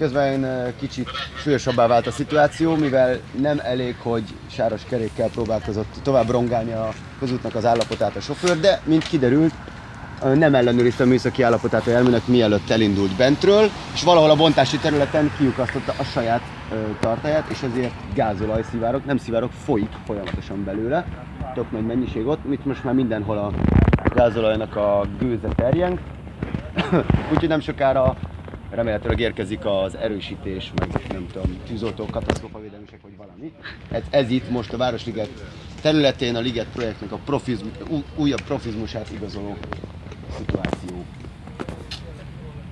Közben ö, kicsit súlyosabbá vált a szituáció, mivel nem elég, hogy sáros kerékkel próbálkozott tovább rongálni a közútnak az állapotát a sofőr, de mint kiderült, nem ellenőrizte a műszaki állapotát a járműnek, mielőtt elindult bentről, és valahol a bontási területen kiukasztotta a saját ö, tartáját, és ezért gázolaj szivárok, nem szivárok, folyik folyamatosan belőle, tök nagy mennyiség ott, itt most már mindenhol a gázolajnak a gőze terjeng, úgyhogy nem sokára remélhetőleg érkezik az erősítés, meg nem tudom, tűzoltók, katasztrófavédelmisek, vagy valami. Ez, ez itt most a Városliget területén a Liget projektnek a profizm, újabb profizmusát igazoló szituáció.